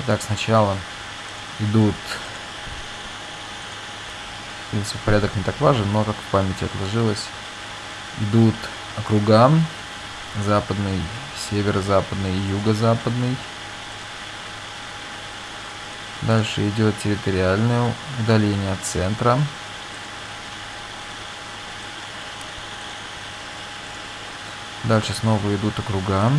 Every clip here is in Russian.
Итак, сначала идут... В принципе, порядок не так важен, но как в памяти отложилось. Идут округа. Западный, северо-западный юго-западный. Дальше идет территориальное удаление от центра. Дальше снова идут округа.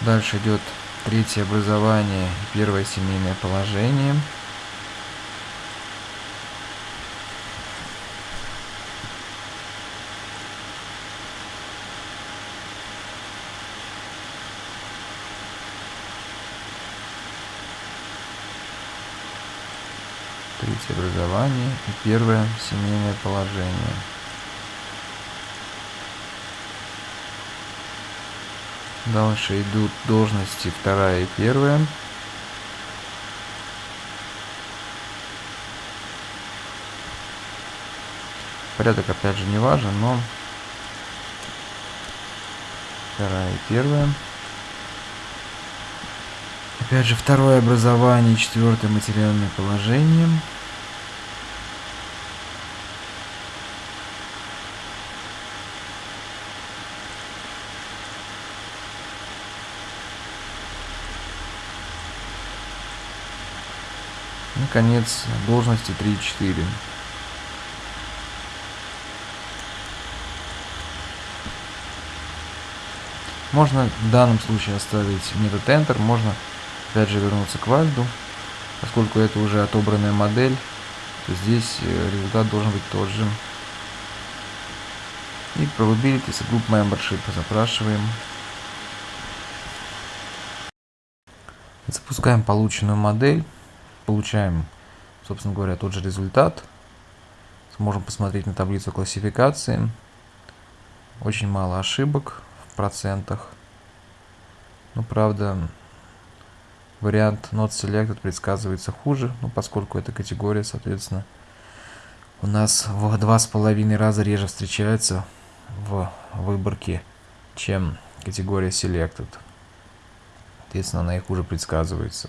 Дальше идет третье образование, первое семейное положение. Третье образование и первое семейное положение. Дальше идут должности вторая и первая. Порядок опять же не важен, но вторая и первая. Опять же второе образование, четвертое материальное положение. Наконец, должности 3 и 4. Можно в данном случае оставить метод Enter, можно опять же вернуться к вальду. Поскольку это уже отобранная модель, то здесь э, результат должен быть тот же. И probabilities group membership запрашиваем. Запускаем полученную модель получаем, собственно говоря, тот же результат. Сможем посмотреть на таблицу классификации. Очень мало ошибок в процентах. Но, правда, вариант not selected предсказывается хуже, ну, поскольку эта категория, соответственно, у нас в два с половиной раза реже встречается в выборке, чем категория selected. Соответственно, она и хуже предсказывается.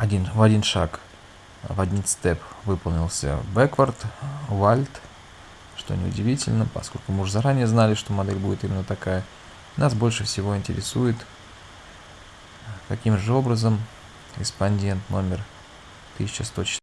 Один, в один шаг, в один степ выполнился backward, walt, что неудивительно, поскольку мы уже заранее знали, что модель будет именно такая. Нас больше всего интересует, каким же образом респондент номер 1104